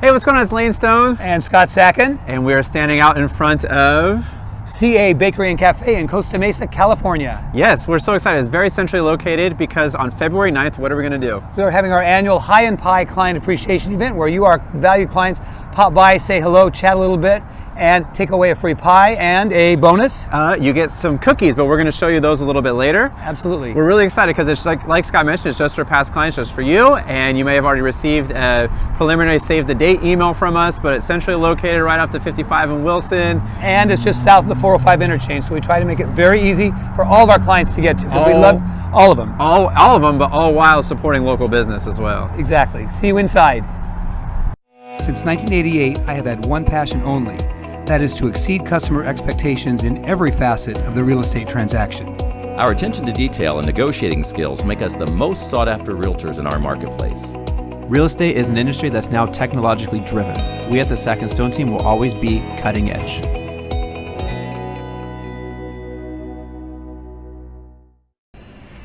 Hey, what's going on? It's Lane Stone. And Scott Sacken. And we're standing out in front of CA Bakery and Cafe in Costa Mesa, California. Yes, we're so excited. It's very centrally located because on February 9th, what are we going to do? We are having our annual Hi and Pie Client Appreciation event where you, our valued clients, pop by, say hello, chat a little bit, and take away a free pie and a bonus. Uh, you get some cookies, but we're going to show you those a little bit later. Absolutely. We're really excited because it's like, like Scott mentioned, it's just for past clients, just for you, and you may have already received a preliminary save the date email from us, but it's centrally located right off the 55 in Wilson. And it's just south of the 405 interchange, so we try to make it very easy for all of our clients to get to because we love all of them. All, all of them, but all while supporting local business as well. Exactly. See you inside. Since 1988, I have had one passion only, that is to exceed customer expectations in every facet of the real estate transaction. Our attention to detail and negotiating skills make us the most sought after realtors in our marketplace. Real estate is an industry that's now technologically driven. We at the Sack and Stone team will always be cutting edge.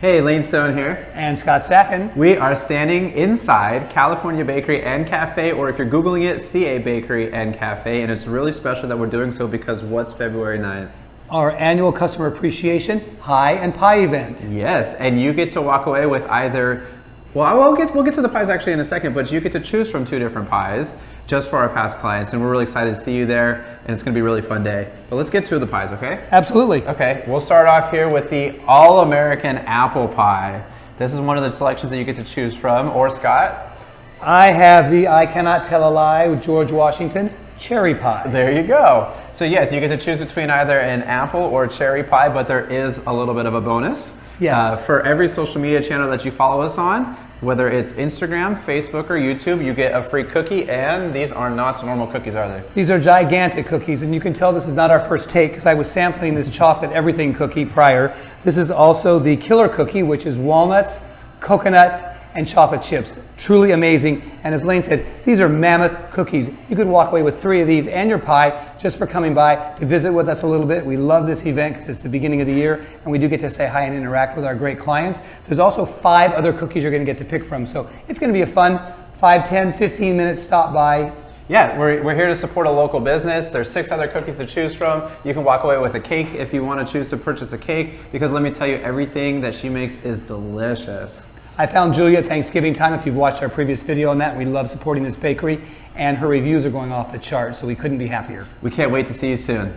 Hey, Lane Stone here. And Scott Sacken. We are standing inside California Bakery and Cafe, or if you're Googling it, CA Bakery and Cafe. And it's really special that we're doing so because what's February 9th? Our annual customer appreciation hi and pie event. Yes, and you get to walk away with either well, we'll get, we'll get to the pies actually in a second, but you get to choose from two different pies just for our past clients, and we're really excited to see you there, and it's gonna be a really fun day. But let's get to the pies, okay? Absolutely. Okay, we'll start off here with the All-American Apple Pie. This is one of the selections that you get to choose from, or Scott? I have the I Cannot Tell a Lie with George Washington cherry pie. There you go. So yes, you get to choose between either an apple or cherry pie, but there is a little bit of a bonus. Yes. Uh, for every social media channel that you follow us on, whether it's Instagram, Facebook, or YouTube, you get a free cookie, and these are not normal cookies, are they? These are gigantic cookies, and you can tell this is not our first take because I was sampling this chocolate everything cookie prior. This is also the killer cookie, which is walnuts, coconut, and chocolate chips. Truly amazing. And as Lane said, these are mammoth cookies. You could walk away with three of these and your pie just for coming by to visit with us a little bit. We love this event because it's the beginning of the year and we do get to say hi and interact with our great clients. There's also five other cookies you're going to get to pick from. So it's going to be a fun 5, 10, 15 minute stop by yeah, we're, we're here to support a local business. There's six other cookies to choose from. You can walk away with a cake if you want to choose to purchase a cake because let me tell you, everything that she makes is delicious. I found Julia at Thanksgiving time. If you've watched our previous video on that, we love supporting this bakery and her reviews are going off the chart, so we couldn't be happier. We can't wait to see you soon.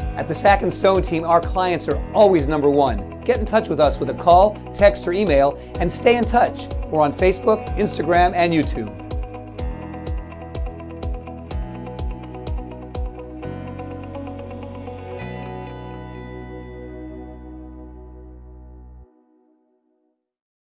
At the Sack and Stone team, our clients are always number one. Get in touch with us with a call, text, or email, and stay in touch. We're on Facebook, Instagram, and YouTube.